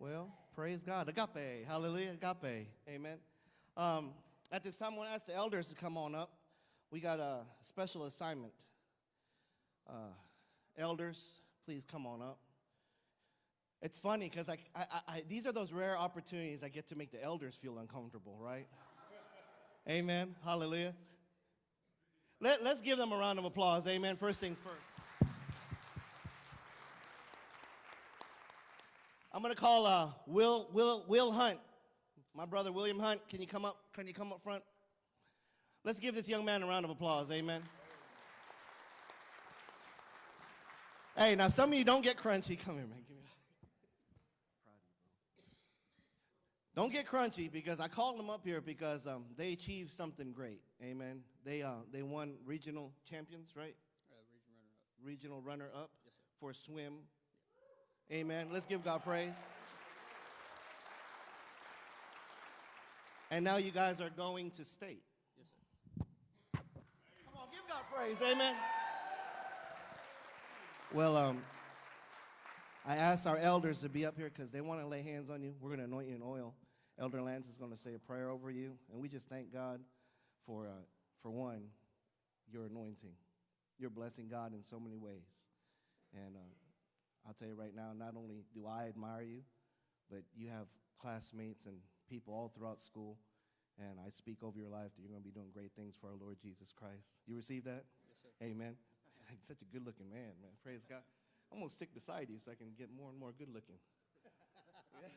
Well, praise God. Agape. Hallelujah. Agape. Amen. Um, at this time, I want to ask the elders to come on up. We got a special assignment. Uh, elders, please come on up. It's funny because I, I, I, these are those rare opportunities I get to make the elders feel uncomfortable, right? Amen. Hallelujah. Let, let's give them a round of applause. Amen. First things first. I'm to call uh, Will, Will, Will Hunt. My brother William Hunt, can you come up? Can you come up front? Let's give this young man a round of applause. Amen. Hey, now some of you don't get crunchy. Come here, man. Give me Don't get crunchy because I called them up here because um, they achieved something great. Amen. They, uh, they won regional champions, right? Uh, regional runner up. Regional runner up yes, for swim. Amen. Let's give God praise. And now you guys are going to state. Yes, sir. Come on, give God praise. Amen. Well, um, I asked our elders to be up here because they want to lay hands on you. We're going to anoint you in oil. Elder Lance is going to say a prayer over you. And we just thank God for, uh, for one, your anointing. You're blessing God in so many ways. And uh, I'll tell you right now, not only do I admire you, but you have classmates and people all throughout school. And I speak over your life that you're going to be doing great things for our Lord Jesus Christ. You receive that? Yes, sir. Amen. Such a good looking man, man. Praise God. I'm going to stick beside you so I can get more and more good looking.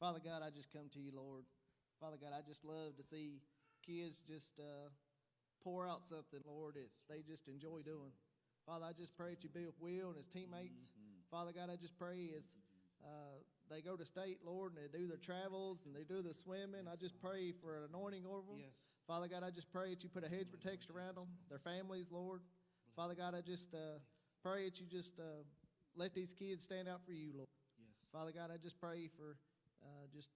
Father God, I just come to you, Lord. Father God, I just love to see kids just uh, pour out something, Lord, that they just enjoy doing. Father, I just pray that you be with Will and his teammates. Mm-hmm. Father God, I just pray as uh, they go to state, Lord, and they do their travels and they do the swimming. I just pray for an anointing over them. Yes. Father God, I just pray that you put a hedge protection around them, their families, Lord. Father God, I just uh, pray that you just uh, let these kids stand out for you, Lord. Yes. Father God, I just pray for uh, just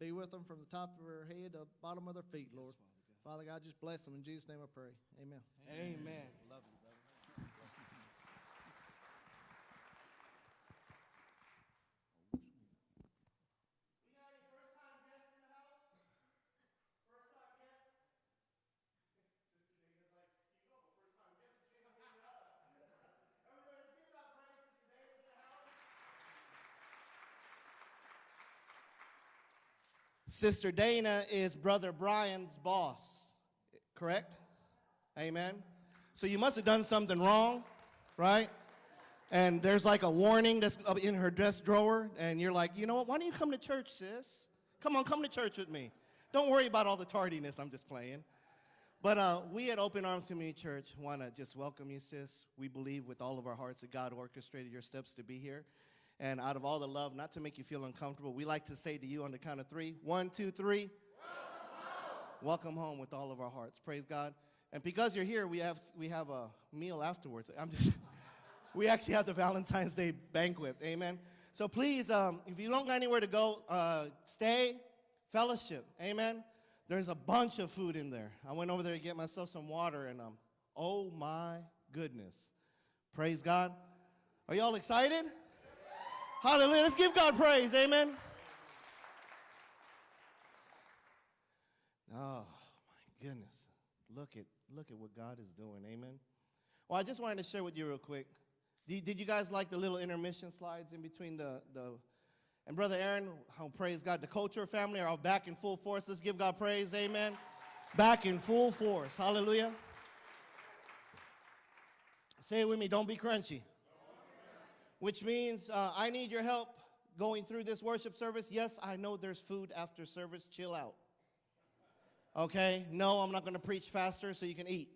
be with them from the top of their head to the bottom of their feet, Lord. Yes, Father, God. Just bless them. In Jesus' name I pray. Amen. Amen. Amen. Love Sister Dana is Brother Brian's boss, correct? Amen. So you must have done something wrong, right? And there's like a warning that's in her dress drawer, and you're like, you know what? Why don't you come to church, sis? Come on, come to church with me. Don't worry about all the tardiness. I'm just playing. But uh, we at Open Arms Community Church want to just welcome you, sis. We believe with all of our hearts that God orchestrated your steps to be here. And out of all the love, not to make you feel uncomfortable, we like to say to you on the count of three: one, two, three. Welcome home. With all of our hearts. Praise God. And because you're here, we have, we have a meal afterwards. I'm just, we actually have the Valentine's Day banquet. Amen. So please, um, if you don't got anywhere to go, uh, stay, fellowship. Amen. There's a bunch of food in there. I went over there to get myself some water, and um, oh my goodness. Praise God. Are y'all excited? Hallelujah. Let's give God praise. Amen. Oh, my goodness. Look at, look at what God is doing. Amen. Well, I just wanted to share with you real quick. Did, did you guys like the little intermission slides in between the, the and Brother Aaron, oh, praise God, the culture family are all back in full force. Let's give God praise. Amen. Back in full force. Hallelujah. Say it with me. Don't be crunchy which means uh, I need your help going through this worship service. Yes, I know there's food after service. Chill out. Okay? No, I'm not going to preach faster so you can eat.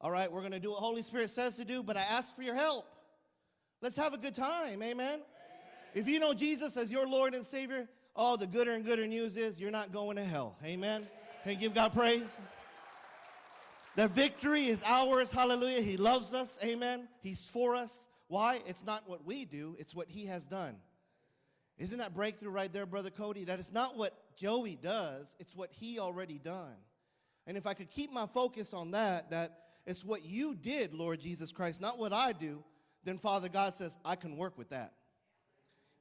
All right, we're going to do what Holy Spirit says to do, but I ask for your help. Let's have a good time. Amen? Amen? If you know Jesus as your Lord and Savior, oh, the gooder and gooder news is you're not going to hell. Amen? Can you give God praise? The victory is ours. Hallelujah. He loves us. Amen. He's for us. Why? It's not what we do, it's what he has done. Isn't that breakthrough right there, Brother Cody? That it's not what Joey does, it's what he already done. And if I could keep my focus on that, that it's what you did, Lord Jesus Christ, not what I do, then Father God says, I can work with that.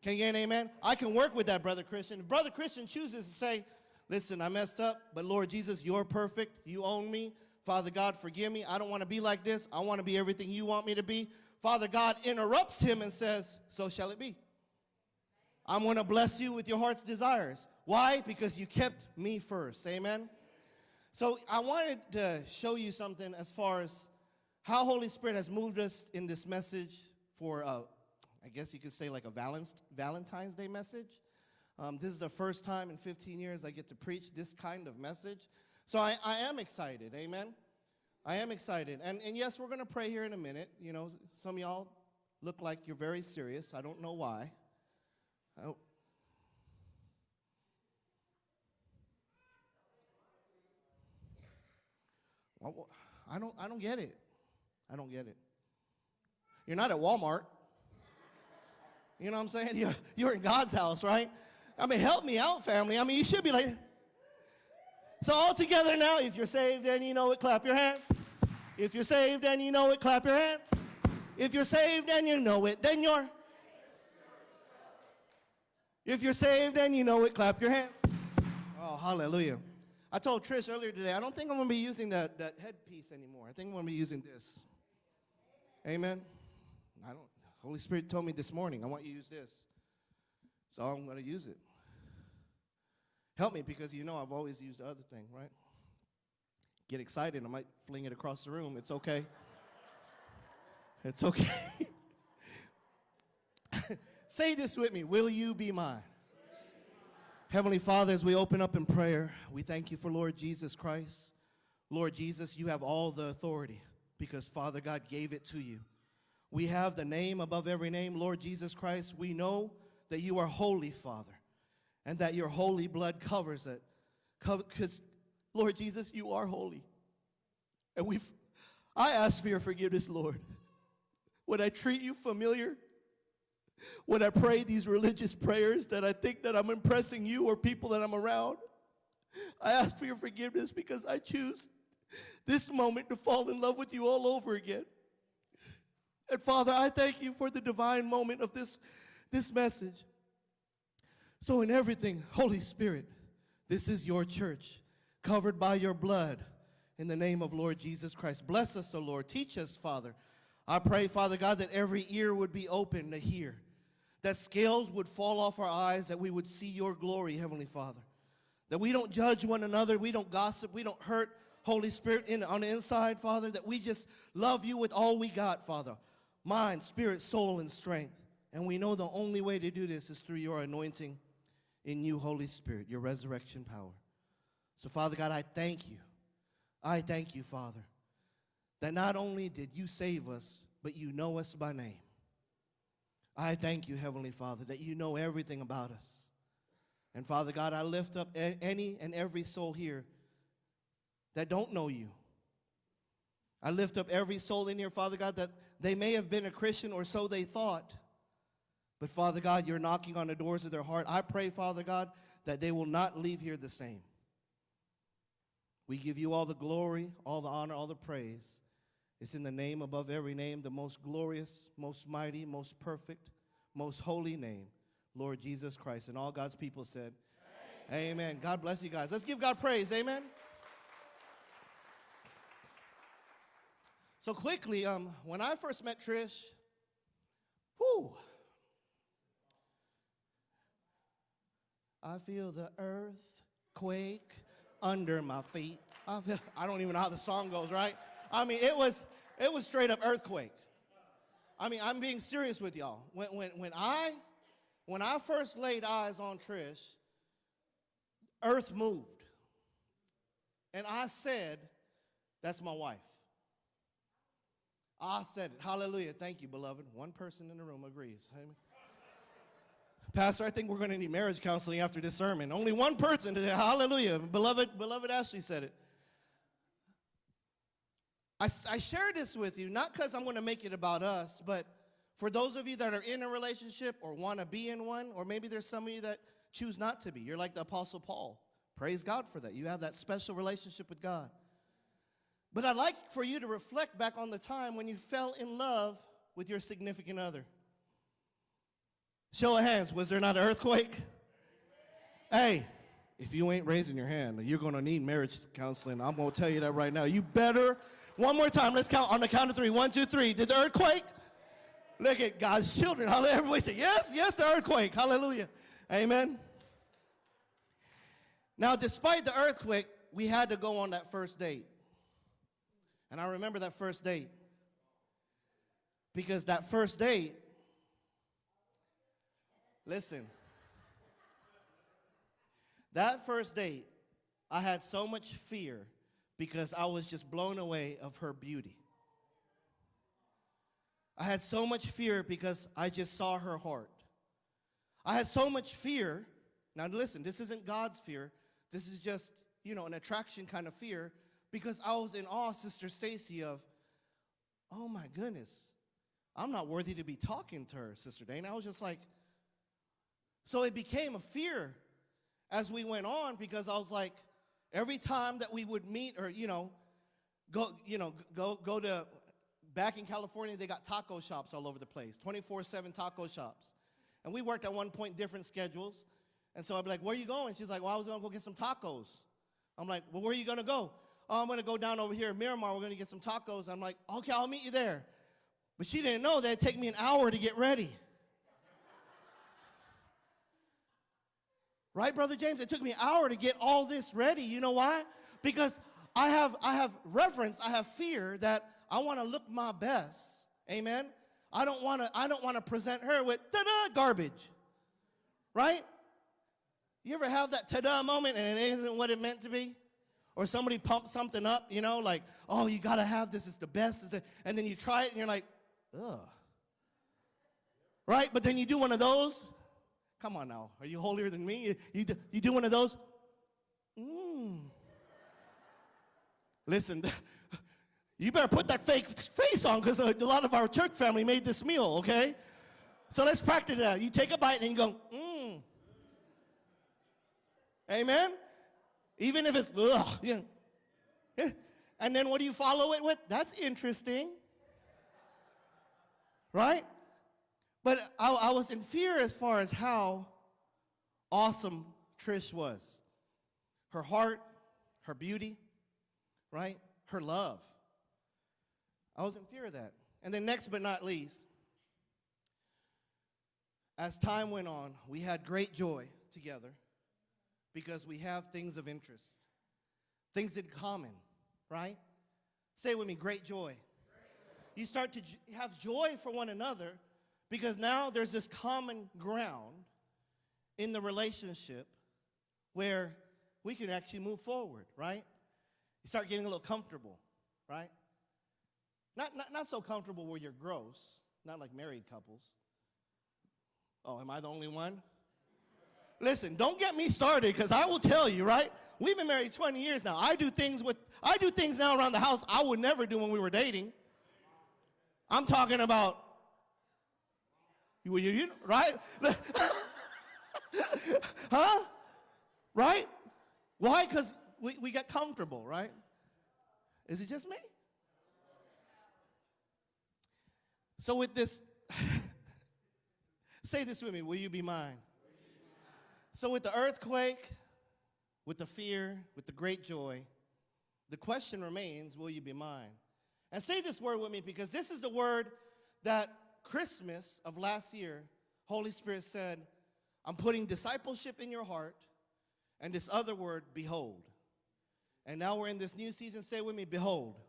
Can you get an amen? I can work with that, Brother Christian. If Brother Christian chooses to say, Listen, I messed up, but Lord Jesus, you're perfect. You own me. Father God, forgive me. I don't want to be like this. I want to be everything you want me to be. Father God interrupts him and says, So shall it be. I'm going to bless you with your heart's desires. Why? Because you kept me first. Amen. So I wanted to show you something as far as how Holy Spirit has moved us in this message for, I guess you could say, like a Valent- Valentine's Day message. Um, this is the first time in 15 years I get to preach this kind of message. So I, I am excited. Amen. I am excited. And, and yes, we're going to pray here in a minute. You know, some of y'all look like you're very serious. I don't know why. Oh. I don't, I don't get it. I don't get it. You're not at Walmart. You know what I'm saying? You're, you're in God's house, right? I mean, help me out, family. I mean, you should be like. So, all together now, if you're saved and you know it, clap your hands. If you're saved and you know it, clap your hands. If you're saved and you know it, then you're. If you're saved and you know it, clap your hands. Oh, hallelujah. I told Trish earlier today, I don't think I'm going to be using that, that headpiece anymore. I think I'm going to be using this. Amen. I don't. Holy Spirit told me this morning, I want you to use this. So I'm going to use it. Help me because you know I've always used the other thing, right? Get excited, I might fling it across the room. It's okay. It's okay. Say this with me Will you be mine? Heavenly Father, as we open up in prayer, we thank you for Lord Jesus Christ. Lord Jesus, you have all the authority because Father God gave it to you. We have the name above every name, Lord Jesus Christ. We know that you are holy, Father, and that your holy blood covers it. Because, Lord Jesus, you are holy. And we've, I ask for your forgiveness, Lord. When I treat you familiar, when I pray these religious prayers that I think that I'm impressing you or people that I'm around, I ask for your forgiveness because I choose this moment to fall in love with you all over again. And Father, I thank you for the divine moment of this, this message. So, in everything, Holy Spirit, this is your church, covered by your blood, in the name of Lord Jesus Christ. Bless us, O Lord. Teach us, Father. I pray, Father God, that every ear would be open to hear, that scales would fall off our eyes, that we would see your glory, Heavenly Father. That we don't judge one another, we don't gossip, we don't hurt Holy Spirit in, on the inside, Father, that we just love you with all we got, Father mind, spirit, soul, and strength. And we know the only way to do this is through your anointing in you, Holy Spirit, your resurrection power. So, Father God, I thank you. I thank you, Father, that not only did you save us, but you know us by name. I thank you, Heavenly Father, that you know everything about us. And Father God, I lift up any and every soul here that don't know you. I lift up every soul in here, Father God, that they may have been a Christian or so they thought. But Father God, you're knocking on the doors of their heart. I pray, Father God, that they will not leave here the same. We give you all the glory, all the honor, all the praise. It's in the name above every name, the most glorious, most mighty, most perfect, most holy name, Lord Jesus Christ. And all God's people said, Amen. Amen. God bless you guys. Let's give God praise. Amen. So quickly, um, when I first met Trish, whoo, I feel the earth quake under my feet. I, feel, I don't even know how the song goes, right? I mean, it was it was straight up earthquake. I mean, I'm being serious with y'all. When when when I when I first laid eyes on Trish, earth moved. And I said, that's my wife. I said it. Hallelujah. Thank you, beloved. One person in the room agrees. Amen. Pastor, I think we're going to need marriage counseling after this sermon. Only one person. Hallelujah. Beloved, beloved Ashley said it. I, I share this with you, not because I'm going to make it about us, but for those of you that are in a relationship or want to be in one, or maybe there's some of you that choose not to be. You're like the Apostle Paul. Praise God for that. You have that special relationship with God. But I'd like for you to reflect back on the time when you fell in love with your significant other. Show of hands, was there not an earthquake? Hey, if you ain't raising your hand, you're going to need marriage counseling. I'm going to tell you that right now. You better, one more time, let's count on the count of three. One, two, three. Did the earthquake? Look at God's children. Hallelujah. Everybody say, yes, yes, the earthquake. Hallelujah. Amen. Now, despite the earthquake, we had to go on that first date. And I remember that first date. Because that first date, listen, that first date, I had so much fear because I was just blown away of her beauty. I had so much fear because I just saw her heart. I had so much fear. Now listen, this isn't God's fear. This is just, you know, an attraction kind of fear because I was in awe, Sister Stacy, of, oh my goodness, I'm not worthy to be talking to her, Sister Dana. I was just like, so it became a fear as we went on because I was like, every time that we would meet or, you know, go, you know, go, go to, back in California, they got taco shops all over the place, 24-7 taco shops. And we worked at one point different schedules. And so I'd be like, where are you going? She's like, well, I was gonna go get some tacos. I'm like, well, where are you gonna go? Oh, I'm gonna go down over here in Miramar, we're gonna get some tacos. I'm like, okay, I'll meet you there. But she didn't know that it'd take me an hour to get ready. Right, Brother James? It took me an hour to get all this ready. You know why? Because I have, I have reverence, I have fear that I want to look my best. Amen? I don't want to, I don't want to present her with ta-da garbage. Right? You ever have that ta-da moment and it isn't what it meant to be? Or somebody pumps something up, you know, like, oh, you got to have this, it's the best. It's the, and then you try it and you're like, ugh. Right? But then you do one of those. Come on now. Are you holier than me? You, you, do, you do one of those. Mmm. Listen, you better put that fake face on because a lot of our church family made this meal, okay? So let's practice that. You take a bite and you go, mmm. Amen? Even if it's, ugh. Yeah. And then what do you follow it with? That's interesting. Right? But I, I was in fear as far as how awesome Trish was. Her heart, her beauty, right? Her love. I was in fear of that. And then next but not least, as time went on, we had great joy together because we have things of interest, things in common, right? Say with me, great joy. You start to have joy for one another because now there's this common ground in the relationship where we can actually move forward, right? You start getting a little comfortable, right? Not, not, not so comfortable where you're gross, not like married couples. Oh, am I the only one? Listen, don't get me started because I will tell you, right? We've been married 20 years now. I do things with I do things now around the house I would never do when we were dating. I'm talking about you, you, you right? huh? Right? Why? Because we, we get comfortable, right? Is it just me? So with this, say this with me, will you be mine? So with the earthquake, with the fear, with the great joy, the question remains, will you be mine? And say this word with me because this is the word that Christmas of last year, Holy Spirit said, I'm putting discipleship in your heart, and this other word, behold. And now we're in this new season, say with me, behold. behold.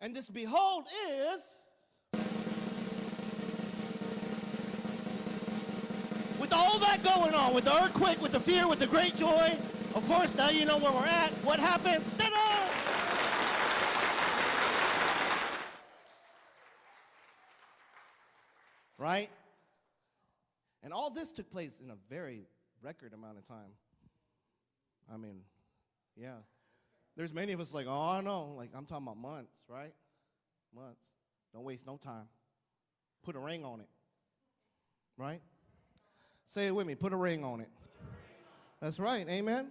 And this behold is with all that going on, with the earthquake, with the fear, with the great joy, of course, now you know where we're at. What happened? Ta-da! Right? And all this took place in a very record amount of time. I mean, yeah. There's many of us like, oh, I know. Like, I'm talking about months, right? Months. Don't waste no time. Put a ring on it. Right? Say it with me. Put a ring on it. That's right. Amen.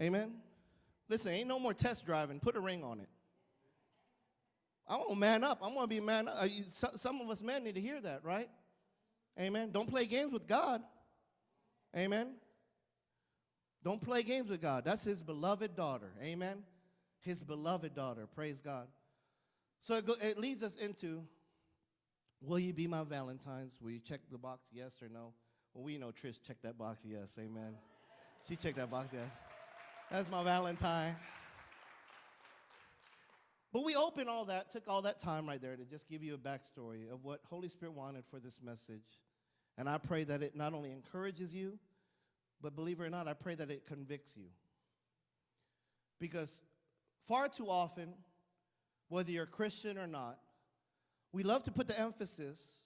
Amen. Listen, ain't no more test driving. Put a ring on it. I want to man up. I want to be man up. Uh, Some of us men need to hear that, right? Amen. Don't play games with God. Amen. Don't play games with God. That's his beloved daughter. Amen. His beloved daughter. Praise God. So it, go, it leads us into Will you be my Valentine's? Will you check the box yes or no? Well, we know Trish checked that box yes. Amen. She checked that box yes. That's my Valentine. But we opened all that, took all that time right there to just give you a backstory of what Holy Spirit wanted for this message. And I pray that it not only encourages you, but believe it or not, I pray that it convicts you. Because far too often, whether you're Christian or not, we love to put the emphasis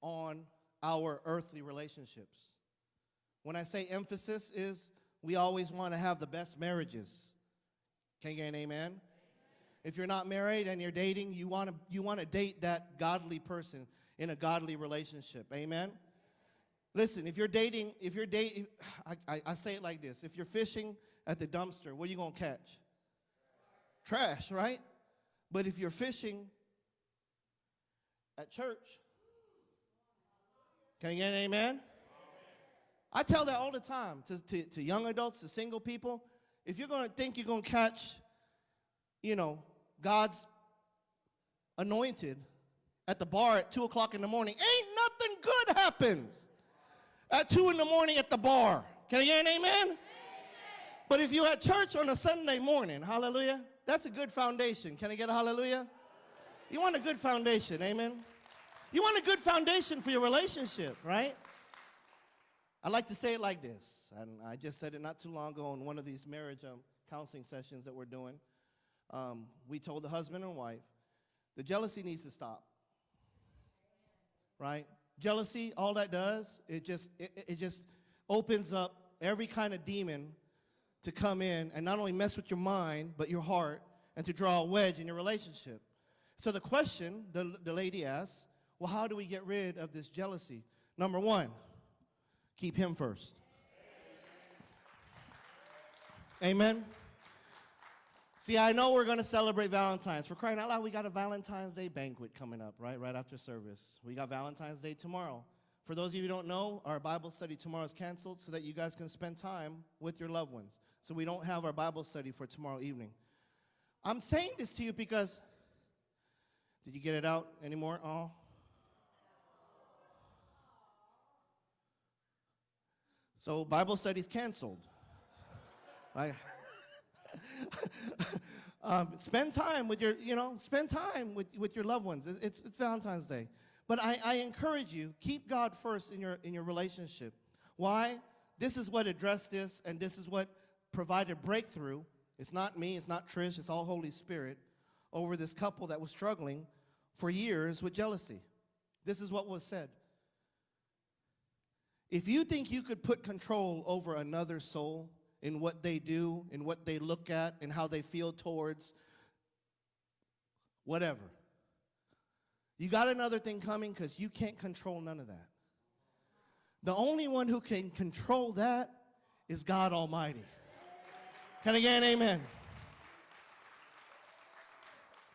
on our earthly relationships. When I say emphasis is we always want to have the best marriages. Can you get an amen? If you're not married and you're dating, you want to you want to date that godly person in a godly relationship. Amen. Listen, if you're dating, if you're dating, I, I, say it like this: if you're fishing at the dumpster, what are you gonna catch? Trash, right? But if you're fishing at church, can you get an amen? I tell that all the time to, to, to young adults, to single people. If you're gonna think you're gonna catch, you know, God's anointed at the bar at two o'clock in the morning, ain't nothing good happens at two in the morning at the bar. Can I get an amen? But if you at church on a Sunday morning, hallelujah, that's a good foundation. Can I get a hallelujah? You want a good foundation, amen? You want a good foundation for your relationship, right? I like to say it like this, and I just said it not too long ago in one of these marriage um, counseling sessions that we're doing. Um, we told the husband and wife, the jealousy needs to stop, right? Jealousy, all that does, it just it, it- just opens up every kind of demon to come in and not only mess with your mind but your heart and to draw a wedge in your relationship. So the question the, the lady asked, well, how do we get rid of this jealousy? Number one, keep him first. Amen. See, I know we're going to celebrate Valentine's. For crying out loud, we got a Valentine's Day banquet coming up, right? Right after service. We got Valentine's Day tomorrow. For those of you who don't know, our Bible study tomorrow is canceled so that you guys can spend time with your loved ones. So we don't have our Bible study for tomorrow evening. I'm saying this to you because, did you get it out anymore? Oh. So Bible study's canceled. Like, um, spend time with your, you know, spend time with, with your loved ones. It's, it's, Valentine's Day. But I, I encourage you, keep God first in your, in your relationship. Why? This is what addressed this, and this is what provided breakthrough. It's not me, it's not Trish, it's all Holy Spirit over this couple that was struggling for years with jealousy. This is what was said. If you think you could put control over another soul in what they do, in what they look at, and how they feel towards whatever, you got another thing coming because you can't control none of that. The only one who can control that is God Almighty. Can I get an amen?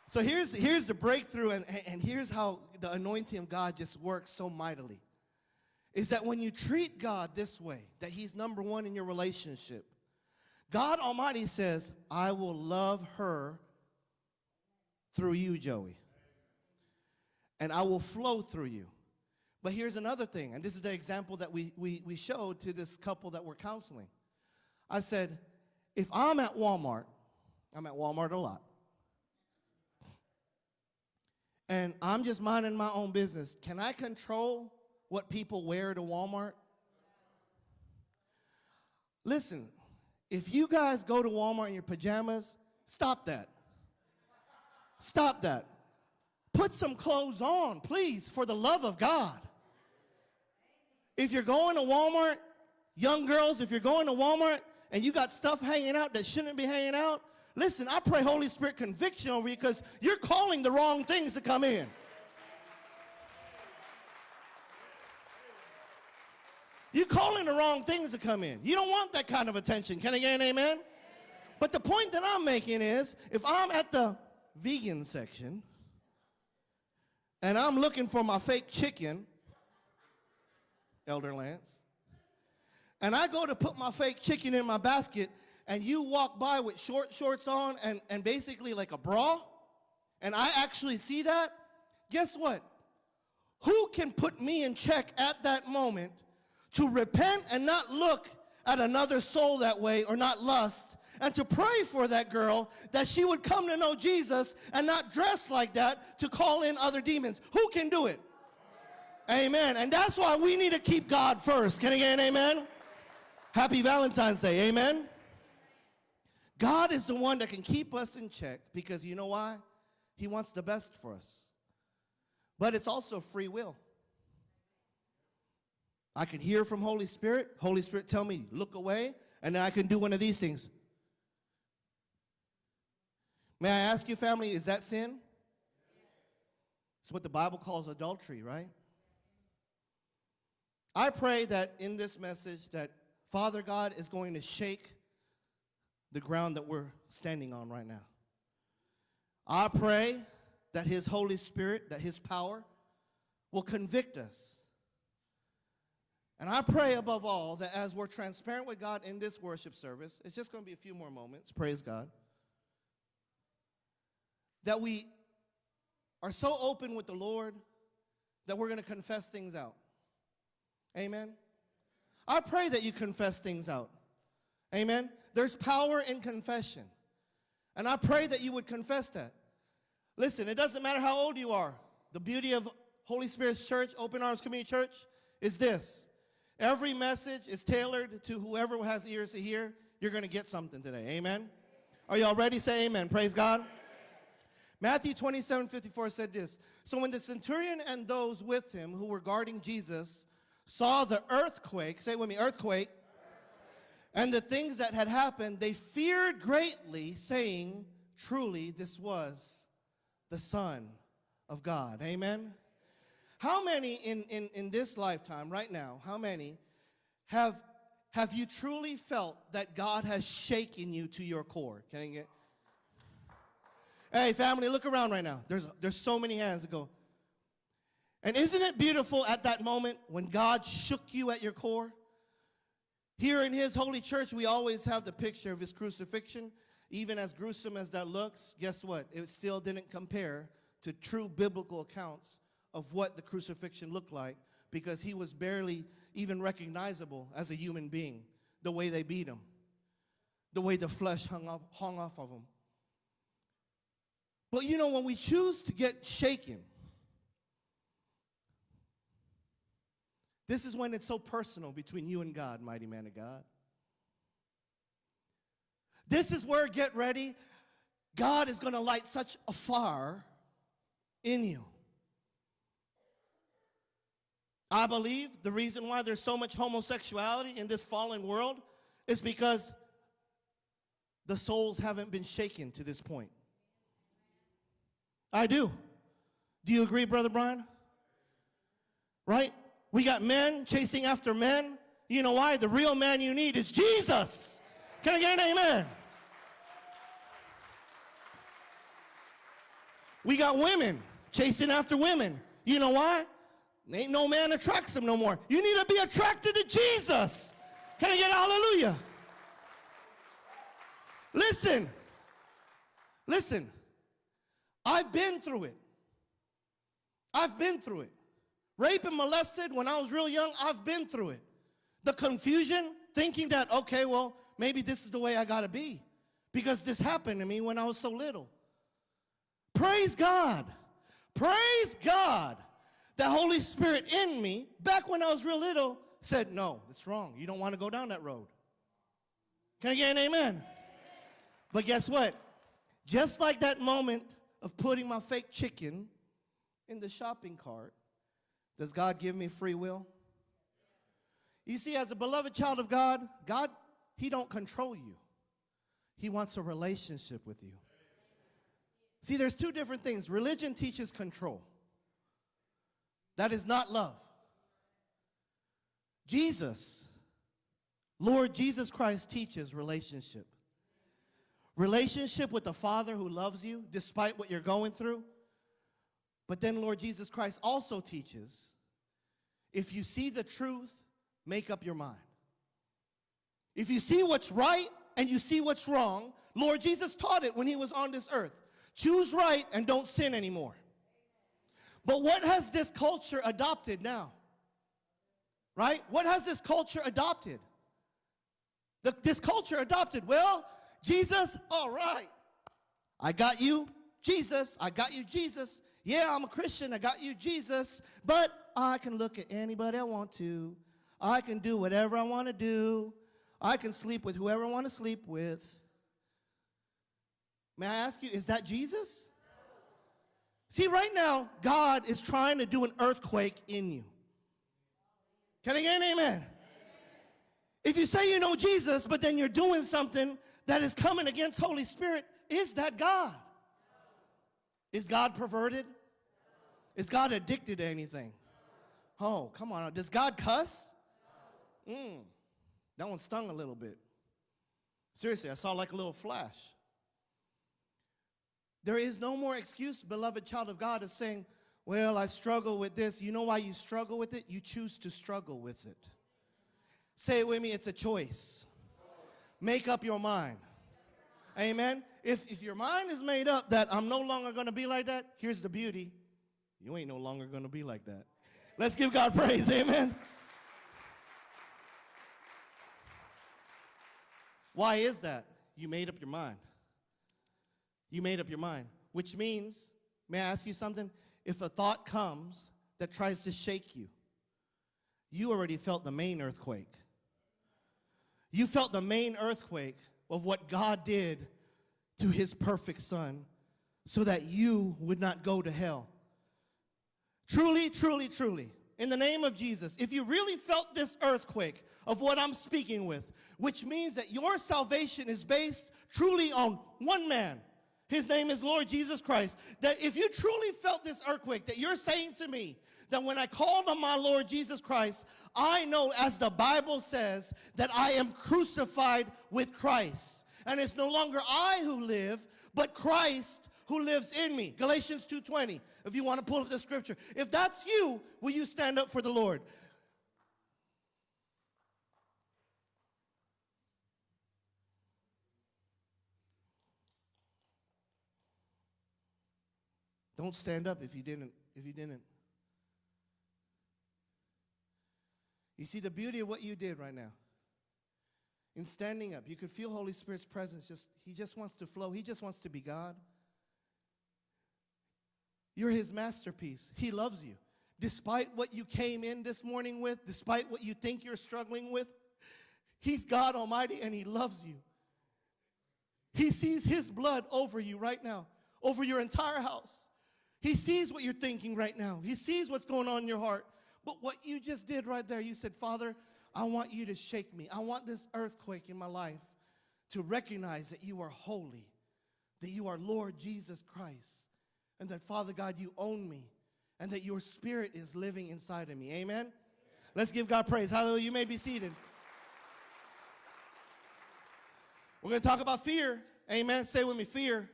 So here's, here's the breakthrough, and, and here's how the anointing of God just works so mightily. Is that when you treat God this way, that He's number one in your relationship, God Almighty says, I will love her through you, Joey. And I will flow through you. But here's another thing, and this is the example that we, we, we showed to this couple that we're counseling. I said, if I'm at Walmart, I'm at Walmart a lot, and I'm just minding my own business, can I control what people wear to Walmart? Listen, if you guys go to Walmart in your pajamas, stop that. Stop that. Put some clothes on, please, for the love of God. If you're going to Walmart, young girls, if you're going to Walmart and you got stuff hanging out that shouldn't be hanging out, listen, I pray Holy Spirit conviction over you because you're calling the wrong things to come in. You're calling the wrong things to come in. You don't want that kind of attention. Can I get an amen? But the point that I'm making is if I'm at the vegan section and I'm looking for my fake chicken, Elder Lance, and I go to put my fake chicken in my basket and you walk by with short shorts on and, and basically like a bra, and I actually see that, guess what? Who can put me in check at that moment to repent and not look at another soul that way or not lust and to pray for that girl that she would come to know Jesus and not dress like that to call in other demons? Who can do it? Amen. And that's why we need to keep God first. Can I get an amen? Happy Valentine's Day. Amen. God is the one that can keep us in check because you know why? He wants the best for us. But it's also free will. I can hear from Holy Spirit. Holy Spirit tell me, look away, and then I can do one of these things. May I ask you, family, is that sin? It's what the Bible calls adultery, right? I pray that in this message that Father God is going to shake the ground that we're standing on right now. I pray that His Holy Spirit, that His power will convict us. And I pray above all that as we're transparent with God in this worship service, it's just going to be a few more moments, praise God, that we are so open with the Lord that we're going to confess things out. Amen. I pray that you confess things out. Amen. There's power in confession. And I pray that you would confess that. Listen, it doesn't matter how old you are. The beauty of Holy Spirit's church, Open Arms Community Church, is this. Every message is tailored to whoever has ears to hear. You're going to get something today. Amen. Are y'all ready? Say amen. Praise God. Matthew 27 54 said this So when the centurion and those with him who were guarding Jesus saw the earthquake, say with me, earthquake, and the things that had happened, they feared greatly, saying, Truly, this was the Son of God. Amen. How many in, in, in this lifetime, right now, how many have, have you truly felt that God has shaken you to your core? Can I get? Hey, family, look around right now. There's, there's so many hands that go. And isn't it beautiful at that moment when God shook you at your core? Here in His holy church, we always have the picture of His crucifixion. Even as gruesome as that looks, guess what? It still didn't compare to true biblical accounts of what the crucifixion looked like because He was barely even recognizable as a human being, the way they beat Him, the way the flesh hung, up, hung off of Him. But you know, when we choose to get shaken, This is when it's so personal between you and God, mighty man of God. This is where, get ready, God is going to light such a fire in you. I believe the reason why there's so much homosexuality in this fallen world is because the souls haven't been shaken to this point. I do. Do you agree, Brother Brian? Right? We got men chasing after men. You know why? The real man you need is Jesus. Can I get an amen? We got women chasing after women. You know why? Ain't no man attracts them no more. You need to be attracted to Jesus. Can I get a hallelujah? Listen. Listen. I've been through it. I've been through it. Rape and molested when I was real young, I've been through it. The confusion, thinking that, okay, well, maybe this is the way I gotta be because this happened to me when I was so little. Praise God. Praise God. The Holy Spirit in me, back when I was real little, said, no, it's wrong. You don't want to go down that road. Can I get an amen? But guess what? Just like that moment of putting my fake chicken in the shopping cart, does God give me free will? You see, as a beloved child of God, God, He don't control you. He wants a relationship with you. See, there's two different things. Religion teaches control. That is not love. Jesus, Lord Jesus Christ teaches relationship. relationship with the Father who loves you despite what you're going through. But then, Lord Jesus Christ also teaches if you see the truth, make up your mind. If you see what's right and you see what's wrong, Lord Jesus taught it when he was on this earth. Choose right and don't sin anymore. But what has this culture adopted now? Right? What has this culture adopted? The, this culture adopted, well, Jesus, all right. I got you, Jesus. I got you, Jesus. Yeah, I'm a Christian. I got you, Jesus. But I can look at anybody I want to. I can do whatever I want to do. I can sleep with whoever I want to sleep with. May I ask you, is that Jesus? See, right now, God is trying to do an earthquake in you. Can I get an amen? If you say you know Jesus, but then you're doing something that is coming against Holy Spirit, is that God? Is God perverted? Is God addicted to anything? Oh, come on. Does God cuss? Mm, that one stung a little bit. Seriously, I saw like a little flash. There is no more excuse, beloved child of God, of saying, Well, I struggle with this. You know why you struggle with it? You choose to struggle with it. Say it with me it's a choice. Make up your mind. Amen. If, if your mind is made up that I'm no longer going to be like that, here's the beauty you ain't no longer going to be like that. Let's give God praise. Amen. Why is that? You made up your mind. You made up your mind, which means, may I ask you something? If a thought comes that tries to shake you, you already felt the main earthquake. You felt the main earthquake of what God did to his perfect son so that you would not go to hell. Truly, truly, truly, in the name of Jesus, if you really felt this earthquake of what I'm speaking with, which means that your salvation is based truly on one man, his name is Lord Jesus Christ, that if you truly felt this earthquake, that you're saying to me, that when I called on my Lord Jesus Christ, I know as the Bible says that I am crucified with Christ. And it's no longer I who live, but Christ who lives in me. Galatians 2:20. If you want to pull up the scripture. If that's you, will you stand up for the Lord? Don't stand up if you didn't if you didn't. You see the beauty of what you did right now. In standing up, you could feel Holy Spirit's presence just he just wants to flow. He just wants to be God. You're his masterpiece. He loves you. Despite what you came in this morning with, despite what you think you're struggling with, he's God Almighty and he loves you. He sees his blood over you right now, over your entire house. He sees what you're thinking right now. He sees what's going on in your heart. But what you just did right there, you said, Father, I want you to shake me. I want this earthquake in my life to recognize that you are holy, that you are Lord Jesus Christ and that, Father God, you own me and that your spirit is living inside of me. Amen? Let's give God praise. Hallelujah. You may be seated. We're going to talk about fear. Amen. Say with me, fear.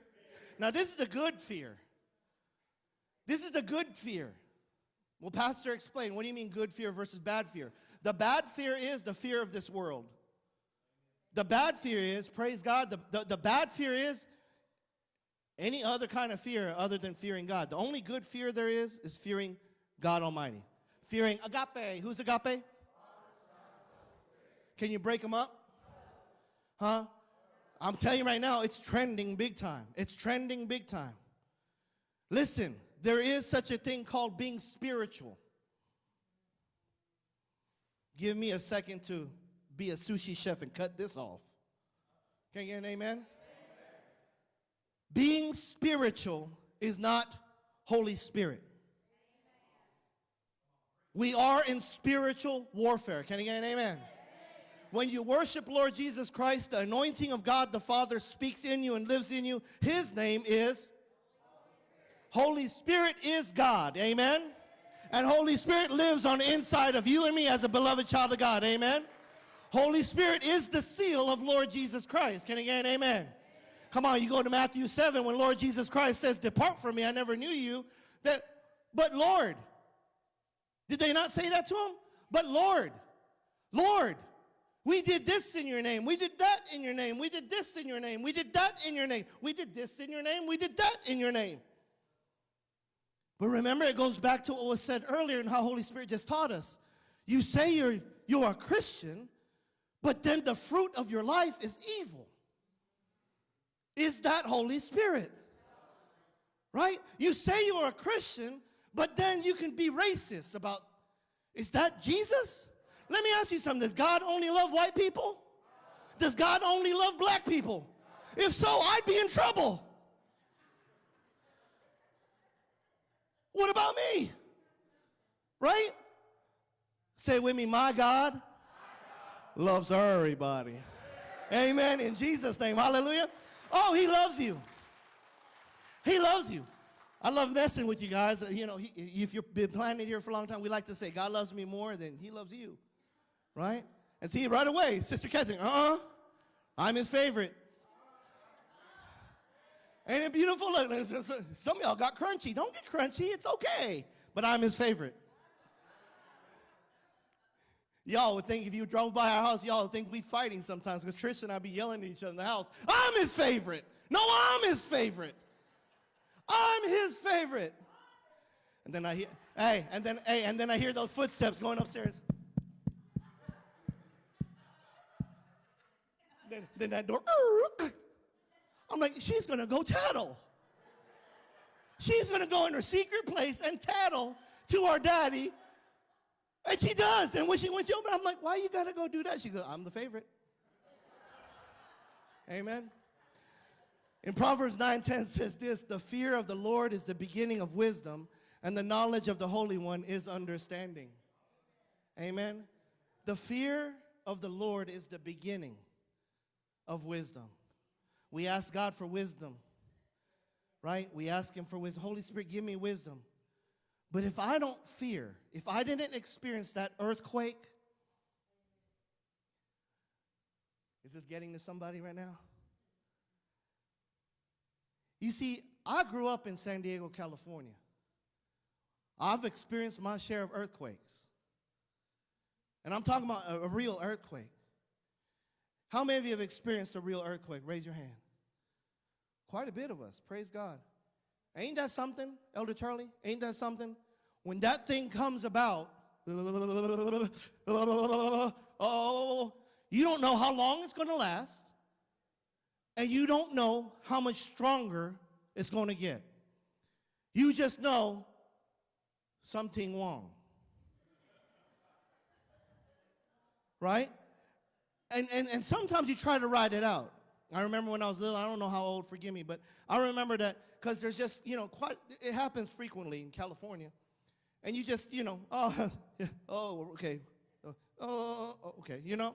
Now, this is the good fear. This is the good fear. Well, Pastor, explain. What do you mean good fear versus bad fear? The bad fear is the fear of this world. The bad fear is, praise God, the, the, the bad fear is any other kind of fear other than fearing God. The only good fear there is is fearing God Almighty. Fearing agape. Who's agape? Can you break them up? Huh? I'm telling you right now, it's trending big time. It's trending big time. Listen, there is such a thing called being spiritual. Give me a second to be a sushi chef and cut this off. Can you get an amen? Being spiritual is not Holy Spirit. We are in spiritual warfare. Can you get an amen? When you worship Lord Jesus Christ, the anointing of God the Father speaks in you and lives in you. His name is Holy Spirit is God. Amen. And Holy Spirit lives on the inside of you and me as a beloved child of God. Amen. Holy Spirit is the seal of Lord Jesus Christ. Can you get an amen? Come on, you go to Matthew 7 when Lord Jesus Christ says, Depart from me, I never knew you. That, but Lord, did they not say that to him? But Lord, Lord, we did this in your name. We did that in your name. We did this in your name. We did that in your name. We did this in your name. We did that in your name. But remember, it goes back to what was said earlier and how Holy Spirit just taught us. You say you're, you're a Christian, but then the fruit of your life is evil. Is that Holy Spirit? Right? You say you're a Christian, but then you can be racist about, is that Jesus? Let me ask you something. Does God only love white people? Does God only love black people? If so, I'd be in trouble. What about me? Right? Say with me, my God loves everybody. Amen. In Jesus' name. Hallelujah. Oh, he loves you. He loves you. I love messing with you guys. You know, if you've been planning here for a long time, we like to say, God loves me more than he loves you. Right? And see, right away, Sister Catherine, uh-uh, I'm his favorite. Ain't it beautiful? Look, some of y'all got crunchy. Don't get crunchy. It's okay. But I'm his favorite. Y'all would think if you drove by our house, y'all would think we fighting sometimes because Trish and I be yelling at each other in the house. I'm his favorite. No, I'm his favorite. I'm his favorite. And then I hear, hey, and then, hey, and then I hear those footsteps going upstairs. then, then that door, I'm like, she's gonna go tattle. She's gonna go in her secret place and tattle to our daddy. And she does. And when she went over, I'm like, why you gotta go do that? She goes, I'm the favorite. Amen. In Proverbs 9:10 says this, the fear of the Lord is the beginning of wisdom, and the knowledge of the Holy One is understanding. Amen. The fear of the Lord is the beginning of wisdom. We ask God for wisdom, right? We ask Him for wisdom. Holy Spirit, give me wisdom. But if I don't fear, if I didn't experience that earthquake, is this getting to somebody right now? You see, I grew up in San Diego, California. I've experienced my share of earthquakes. And I'm talking about a, a real earthquake. How many of you have experienced a real earthquake? Raise your hand. Quite a bit of us. Praise God. Ain't that something, Elder Charlie? Ain't that something? When that thing comes about, oh, you don't know how long it's going to last, and you don't know how much stronger it's going to get. You just know something wrong. Right? And, and, and sometimes you try to ride it out. I remember when I was little, I don't know how old, forgive me, but I remember that because there's just, you know, quite, it happens frequently in California. And you just, you know, oh, oh, okay, oh, oh, oh, okay, you know,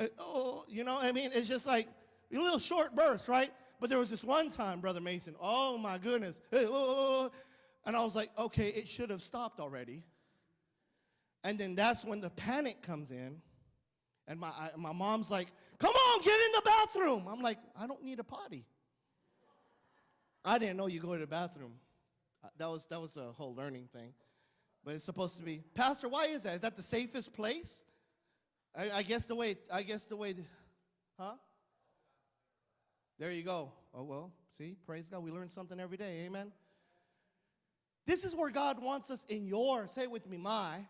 uh, oh, you know, I mean, it's just like a little short burst, right? But there was this one time, Brother Mason, oh my goodness, oh, oh, and I was like, okay, it should have stopped already. And then that's when the panic comes in. And my, I, my mom's like, come on, get in the bathroom. I'm like, I don't need a potty. I didn't know you go to the bathroom. Uh, that was, that was a whole learning thing. But it's supposed to be, Pastor, why is that? Is that the safest place? I, I guess the way, I guess the way, huh? There you go. Oh, well, see, praise God. We learn something every day. Amen. This is where God wants us in your, say with me, my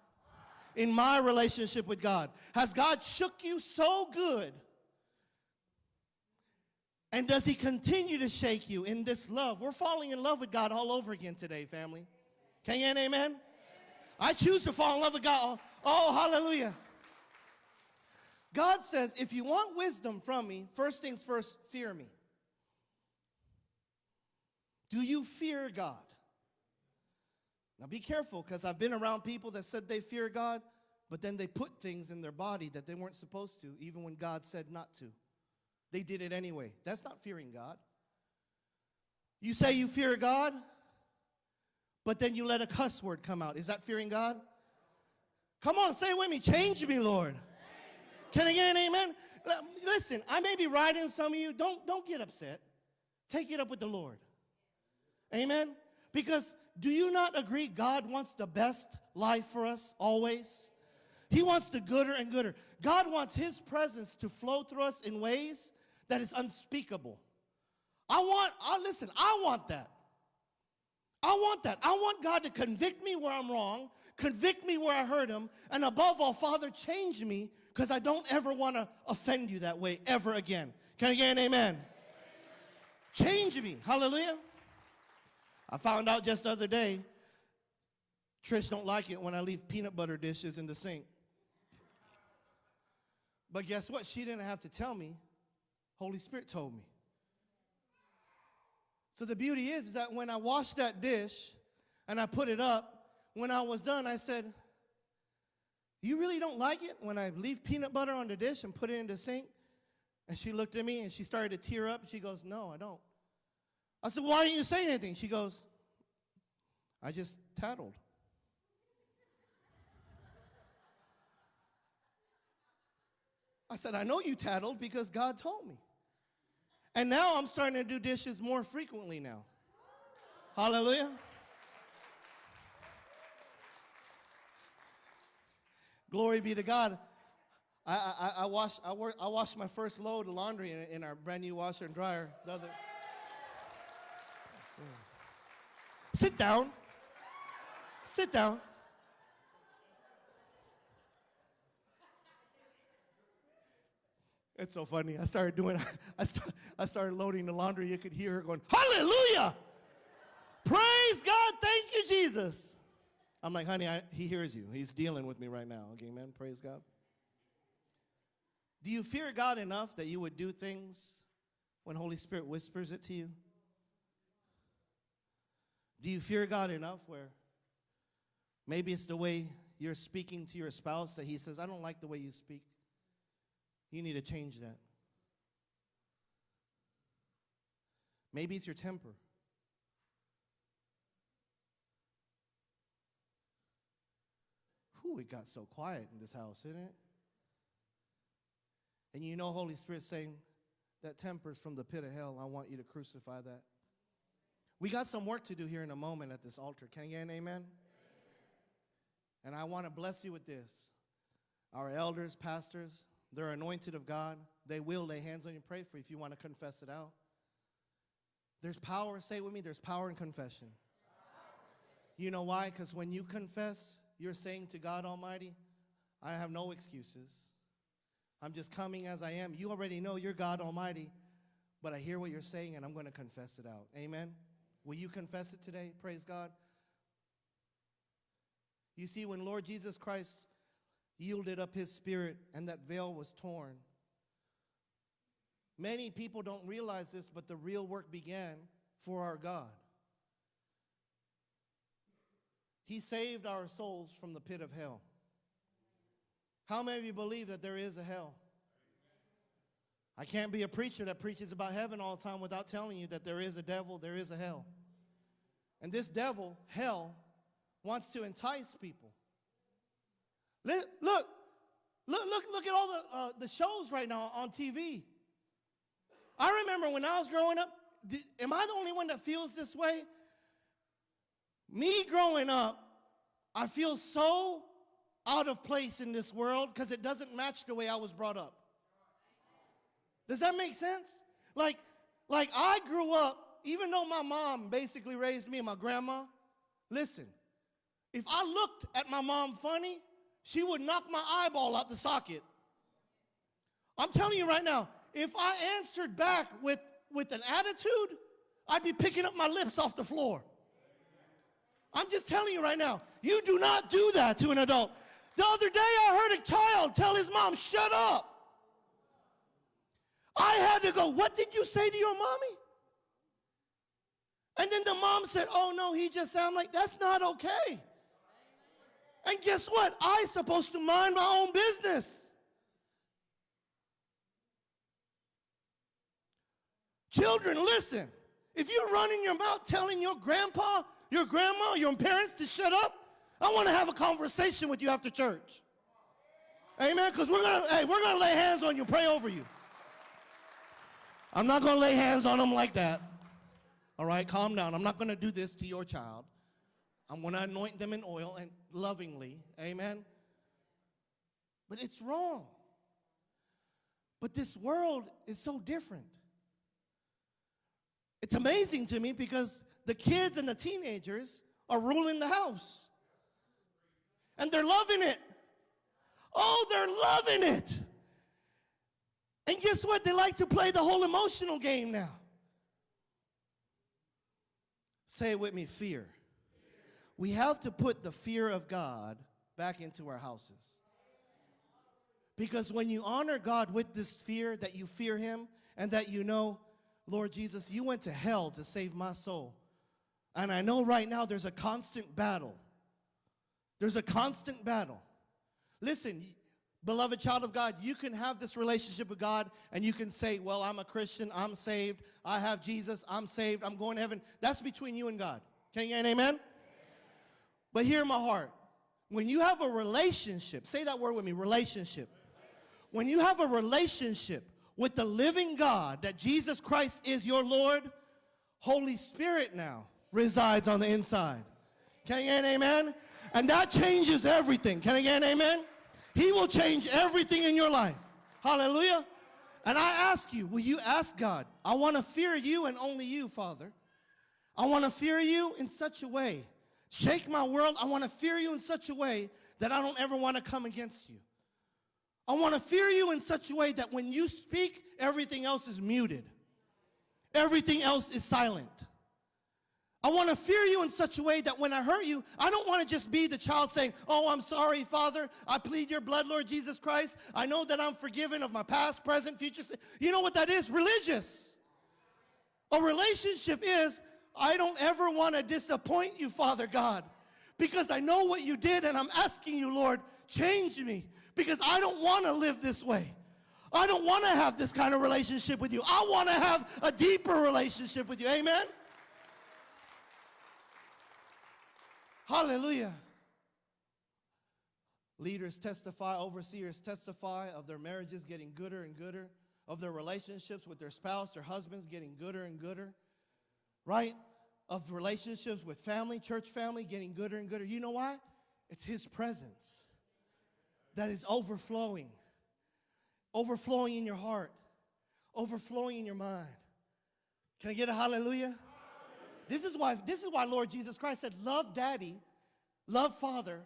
in my relationship with God? Has God shook you so good? And does he continue to shake you in this love? We're falling in love with God all over again today, family. Can you amen? amen? I choose to fall in love with God. Oh, hallelujah. God says, if you want wisdom from me, first things first, fear me. Do you fear God? Now be careful because I've been around people that said they fear God, but then they put things in their body that they weren't supposed to, even when God said not to. They did it anyway. That's not fearing God. You say you fear God, but then you let a cuss word come out. Is that fearing God? Come on, say it with me, change me, Lord. Can I get an amen? Listen, I may be riding some of you. Don't, don't get upset. Take it up with the Lord. Amen? Because do you not agree God wants the best life for us always? He wants the gooder and gooder. God wants His presence to flow through us in ways that is unspeakable. I want, I listen, I want that. I want that. I want God to convict me where I'm wrong, convict me where I hurt Him, and above all, Father, change me because I don't ever want to offend you that way ever again. Can I get an amen? Change me. Hallelujah. I found out just the other day, Trish don't like it when I leave peanut butter dishes in the sink. But guess what? She didn't have to tell me. Holy Spirit told me. So the beauty is, is that when I washed that dish and I put it up, when I was done, I said, You really don't like it when I leave peanut butter on the dish and put it in the sink? And she looked at me and she started to tear up. She goes, No, I don't. I said, Why didn't you say anything? She goes, I just tattled. I said, I know you tattled because God told me. And now I'm starting to do dishes more frequently now. Hallelujah. Glory be to God. I, I, I, washed, I, work, I my first load of laundry in, in our brand new washer and dryer the other. Sit down. Sit down. It's so funny. I started doing, I, I started loading the laundry. You could hear her going, Hallelujah! Praise God. Thank you, Jesus. I'm like, honey, I, he hears you. He's dealing with me right now. Okay, man. Praise God. Do you fear God enough that you would do things when Holy Spirit whispers it to you? Do you fear God enough where maybe it's the way you're speaking to your spouse that he says, I don't like the way you speak? You need to change that. Maybe it's your temper. Whew, it got so quiet in this house, isn't it? And you know, Holy Spirit saying, that temper is from the pit of hell. I want you to crucify that. We got some work to do here in a moment at this altar. Can I get an amen? amen? And I want to bless you with this. Our elders, pastors, they're anointed of God. They will lay hands on you and pray for you if you want to confess it out. There's power, say it with me, there's power in confession. You know why? Because when you confess, you're saying to God Almighty, I have no excuses. I'm just coming as I am. You already know you're God Almighty, but I hear what you're saying and I'm going to confess it out. Amen? Will you confess it today? Praise God. You see, when Lord Jesus Christ yielded up his spirit and that veil was torn, many people don't realize this, but the real work began for our God. He saved our souls from the pit of hell. How many of you believe that there is a hell? I can't be a preacher that preaches about heaven all the time without telling you that there is a devil, there is a hell. And this devil, hell, wants to entice people. Look, look, look, look, at all the, uh, the shows right now on TV. I remember when I was growing up, did, am I the only one that feels this way? Me growing up, I feel so out of place in this world because it doesn't match the way I was brought up. Does that make sense? Like, like I grew up, even though my mom basically raised me and my grandma, listen, if I looked at my mom funny, she would knock my eyeball out the socket. I'm telling you right now, if I answered back with, with an attitude, I'd be picking up my lips off the floor. I'm just telling you right now, you do not do that to an adult. The other day I heard a child tell his mom, shut up. I had to go, what did you say to your mommy? And then the mom said, oh no, he just said, I'm like, that's not okay. And guess what? I supposed to mind my own business. Children, listen. If you're running your mouth telling your grandpa, your grandma, your parents to shut up, I want to have a conversation with you after church. Amen. Because we're gonna, hey, we're gonna lay hands on you, pray over you. I'm not gonna lay hands on them like that. All right, calm down. I'm not going to do this to your child. I'm going to anoint them in oil and lovingly. Amen. But it's wrong. But this world is so different. It's amazing to me because the kids and the teenagers are ruling the house. And they're loving it. Oh, they're loving it. And guess what? They like to play the whole emotional game now. Say it with me fear. We have to put the fear of God back into our houses. Because when you honor God with this fear, that you fear Him and that you know, Lord Jesus, you went to hell to save my soul. And I know right now there's a constant battle. There's a constant battle. Listen, beloved child of God, you can have this relationship with God and you can say, Well, I'm a Christian, I'm saved, I have Jesus, I'm saved, I'm going to heaven. That's between you and God. Can you get an amen? But hear my heart. When you have a relationship, say that word with me relationship. When you have a relationship with the living God, that Jesus Christ is your Lord, Holy Spirit now resides on the inside. Can you get an amen? And that changes everything. Can I get an amen? He will change everything in your life. Hallelujah. And I ask you, will you ask God, I want to fear you and only you, Father. I want to fear you in such a way. Shake my world. I want to fear you in such a way that I don't ever want to come against you. I want to fear you in such a way that when you speak, everything else is muted. Everything else is silent. I want to fear you in such a way that when I hurt you, I don't want to just be the child saying, Oh, I'm sorry, Father. I plead your blood, Lord Jesus Christ. I know that I'm forgiven of my past, present, future. You know what that is? Religious. A relationship is, I don't ever want to disappoint you, Father God, because I know what you did and I'm asking you, Lord, change me because I don't want to live this way. I don't want to have this kind of relationship with you. I want to have a deeper relationship with you. Amen? Hallelujah. Leaders testify, overseers testify of their marriages getting gooder and gooder, of their relationships with their spouse, their husbands getting gooder and gooder, right? Of relationships with family, church family getting gooder and gooder. You know why? It's His presence that is overflowing, overflowing in your heart, overflowing in your mind. Can I get a hallelujah? This is why this is why Lord Jesus Christ said, "Love Daddy, love Father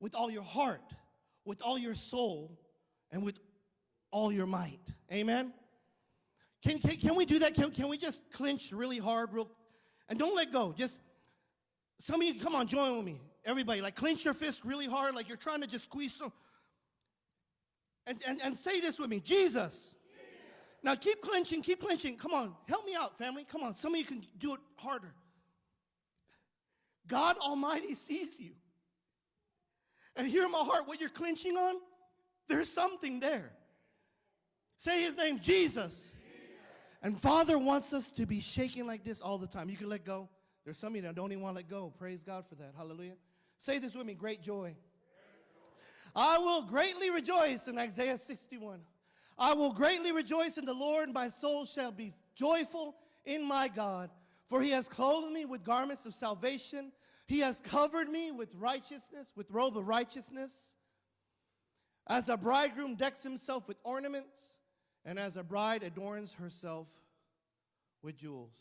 with all your heart, with all your soul, and with all your might." Amen. Can, can, can we do that? Can, can we just clinch really hard, real, and don't let go? Just some of you, come on, join with me. Everybody, like clench your fist really hard, like you're trying to just squeeze some. And, and, and say this with me Jesus. Now keep clenching, keep clenching. Come on, help me out, family. Come on, some of you can do it harder. God Almighty sees you. And hear my heart, what you're clenching on, there's something there. Say his name, Jesus. And Father wants us to be shaking like this all the time. You can let go. There's some of you that don't even want to let go. Praise God for that. Hallelujah. Say this with me great joy. I will greatly rejoice in Isaiah 61. I will greatly rejoice in the Lord. And my soul shall be joyful in my God. For he has clothed me with garments of salvation. He has covered me with righteousness, with robe of righteousness. As a bridegroom decks himself with ornaments, and as a bride adorns herself with jewels.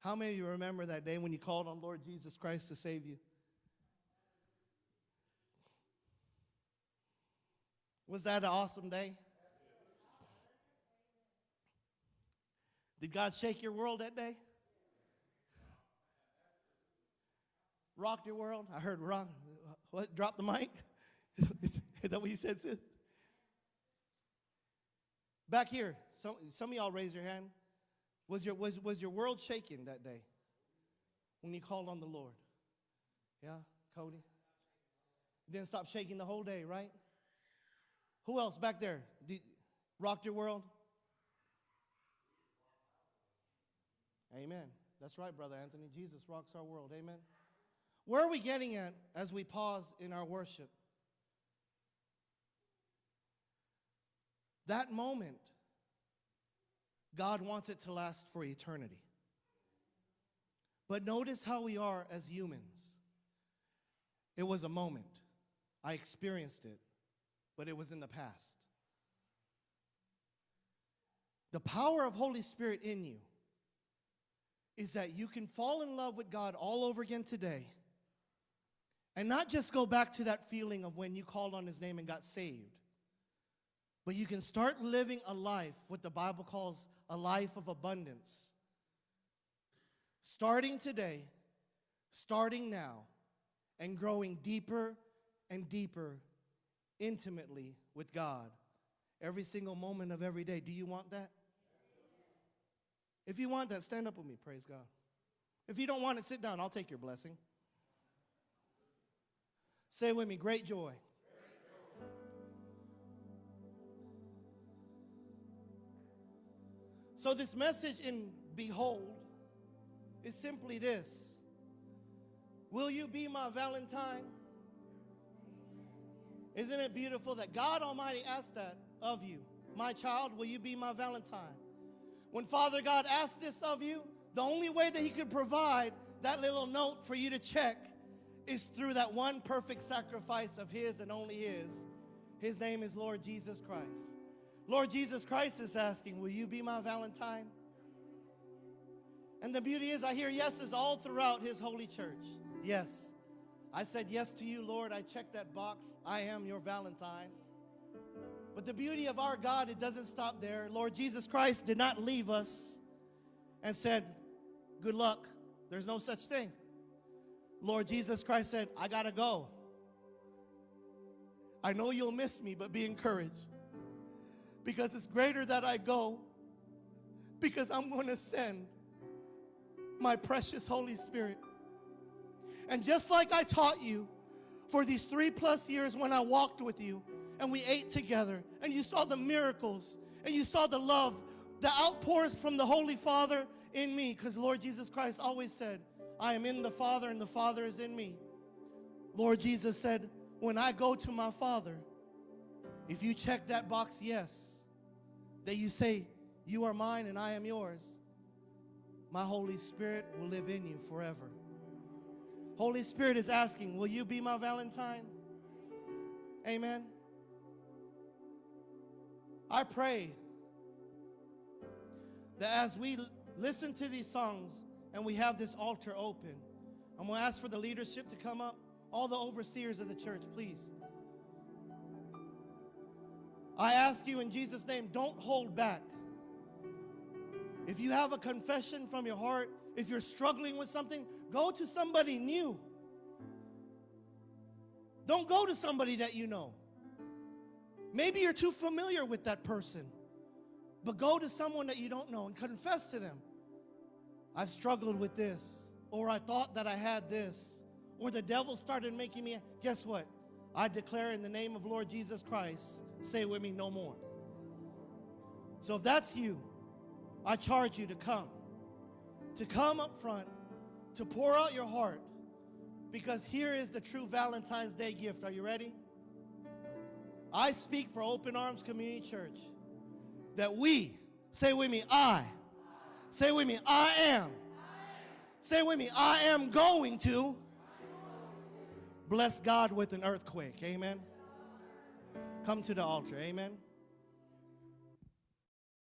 How many of you remember that day when you called on Lord Jesus Christ to save you? Was that an awesome day? Did God shake your world that day? Rocked your world? I heard rock. What? Drop the mic? Is that what you said, sis? Back here, some, some of y'all raise your hand. Was your, was, was your world shaking that day when you called on the Lord? Yeah, Cody? Didn't stop shaking the whole day, right? Who else back there? Rocked your world? Amen. That's right, Brother Anthony. Jesus rocks our world. Amen. Where are we getting at as we pause in our worship? That moment God wants it to last for eternity. But notice how we are as humans. It was a moment. I experienced it, but it was in the past. The power of Holy Spirit in you is that you can fall in love with God all over again today and not just go back to that feeling of when you called on his name and got saved, but you can start living a life, what the Bible calls a life of abundance. Starting today, starting now, and growing deeper and deeper intimately with God every single moment of every day. Do you want that? If you want that, stand up with me, praise God. If you don't want it, sit down. I'll take your blessing. Say with me, great joy. So, this message in Behold is simply this Will you be my Valentine? Isn't it beautiful that God Almighty asked that of you? My child, will you be my Valentine? When Father God asked this of you, the only way that He could provide that little note for you to check is through that one perfect sacrifice of His and only His. His name is Lord Jesus Christ. Lord Jesus Christ is asking, Will you be my Valentine? And the beauty is, I hear yeses all throughout His holy church. Yes. I said yes to you, Lord. I checked that box. I am your Valentine. But the beauty of our God, it doesn't stop there. Lord Jesus Christ did not leave us and said, Good luck. There's no such thing. Lord Jesus Christ said, I got to go. I know you'll miss me, but be encouraged. Because it's greater that I go, because I'm going to send my precious Holy Spirit. And just like I taught you for these three plus years when I walked with you and we ate together and you saw the miracles and you saw the love, the outpours from the Holy Father in me, because Lord Jesus Christ always said, I am in the Father and the Father is in me. Lord Jesus said, When I go to my Father, if you check that box, yes, that you say, You are mine and I am yours, my Holy Spirit will live in you forever. Holy Spirit is asking, Will you be my Valentine? Amen. I pray that as we listen to these songs and we have this altar open, I'm going to ask for the leadership to come up, all the overseers of the church, please. I ask you in Jesus' name, don't hold back. If you have a confession from your heart, if you're struggling with something, go to somebody new. Don't go to somebody that you know. Maybe you're too familiar with that person, but go to someone that you don't know and confess to them. I've struggled with this, or I thought that I had this, or the devil started making me. Guess what? I declare in the name of Lord Jesus Christ, say with me, no more. So if that's you, I charge you to come, to come up front, to pour out your heart, because here is the true Valentine's Day gift. Are you ready? I speak for Open Arms Community Church that we, say with me, I, say with me, I am, say with me, I am going to bless God with an earthquake. Amen. Come to the altar. Amen.